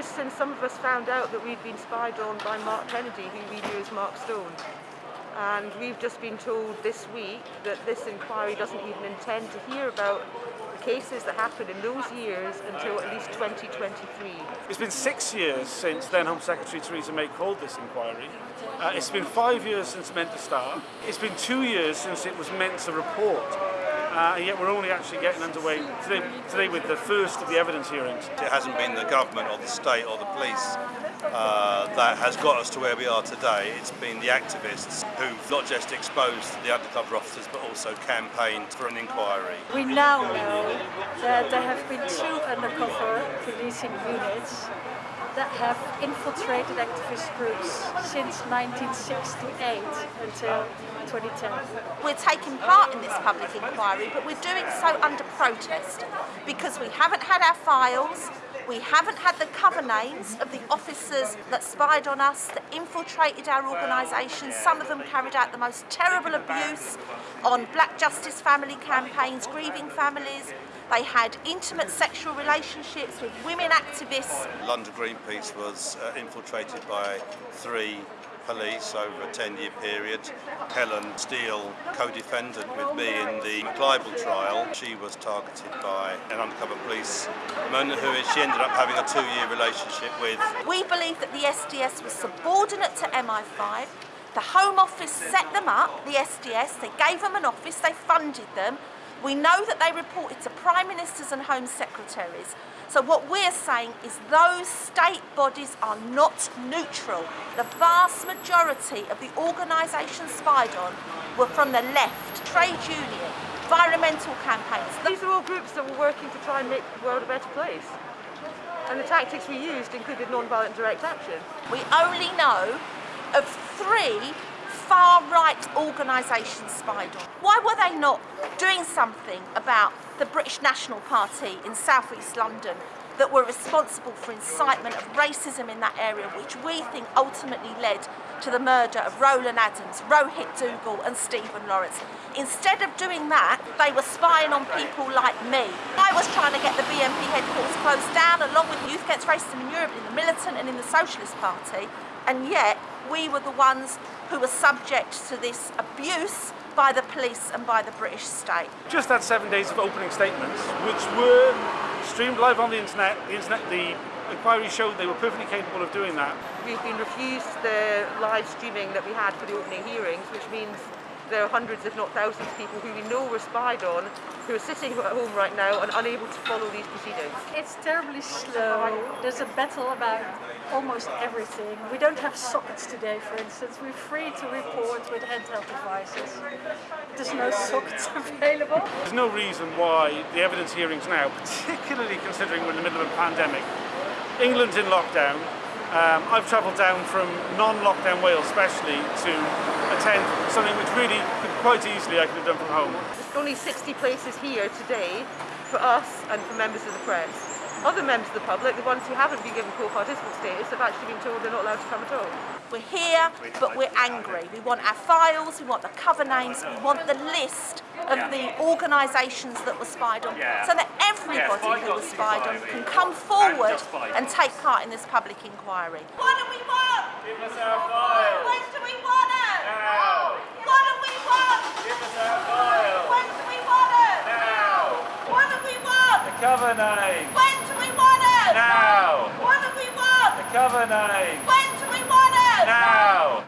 Britain, some of us found out that we'd been spied on by Mark Kennedy, who we knew as Mark Stone. And we've just been told this week that this inquiry doesn't even intend to hear about cases that happened in those years until at least 2023. It's been six years since then Home Secretary Theresa May called this inquiry. Uh, it's been five years since meant to start. It's been two years since it was meant to report. Uh, and yet we're only actually getting underway today, today with the first of the evidence hearings. It hasn't been the government or the state or the police uh, that has got us to where we are today. It's been the activists who've not just exposed the undercover officers but also campaigned for an inquiry. We now know that there have been two undercover policing units that have infiltrated activist groups since 1968 until 2010. We're taking part in this public inquiry, but we're doing so under protest because we haven't had our files, we haven't had the cover names of the officers that spied on us, that infiltrated our organisations. Some of them carried out the most terrible abuse on black justice family campaigns, grieving families, they had intimate sexual relationships with women activists. London Greenpeace was uh, infiltrated by three police over a 10-year period. Helen Steel, co-defendant with me in the McLibel trial, she was targeted by an undercover policeman who she ended up having a two-year relationship with. We believe that the SDS was subordinate to MI5. The Home Office set them up, the SDS, they gave them an office, they funded them, we know that they reported to Prime Ministers and Home Secretaries. So what we're saying is those state bodies are not neutral. The vast majority of the organisations spied on were from the left, trade union, environmental campaigns. These are all groups that were working to try and make the world a better place. And the tactics we used included non-violent direct action. We only know of three far-right organisations spied on. Why were they not doing something about the British National Party in South East London that were responsible for incitement of racism in that area, which we think ultimately led to the murder of Roland Adams, Rohit Duggal and Stephen Lawrence. Instead of doing that, they were spying on people like me. I was trying to get the BNP headquarters closed down along with Youth Against Racism in Europe, in the Militant and in the Socialist Party, and yet we were the ones who were subject to this abuse by the police and by the British state. Just had seven days of opening statements, which were streamed live on the internet. The, internet, the inquiry showed they were perfectly capable of doing that. We've been refused the live streaming that we had for the opening hearings, which means there are hundreds, if not thousands, of people who we know were spied on, who are sitting at home right now and unable to follow these proceedings. It's terribly slow. There's a battle about almost everything. We don't have sockets today, for instance. We're free to report with handheld devices. There's no sockets available. There's no reason why the evidence hearings now, particularly considering we're in the middle of a pandemic, England's in lockdown, um, I've travelled down from non-lockdown Wales especially to attend something which really could quite easily I could have done from home. There's only 60 places here today for us and for members of the press. Other members of the public, the ones who haven't been given co-participant status, have actually been told they're not allowed to come at all. We're here, but we're angry. We want our files, we want the cover names, we want the list of the organisations that were spied on, so that everybody who was spied on can come forward and take part in this public inquiry. What do we want? Give us our files! When do we want it? Now! What do we want? Give us our files! When do we want it? Now! What do we want? The cover name! When do we want it? Now! What do we want? The cover name! When do we want it? Now!